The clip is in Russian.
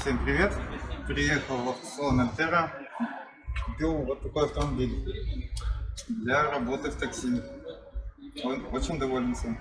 Всем привет! Приехал в автосалон Альтера. Купил вот такой автомобиль для работы в такси. Он очень доволен всем.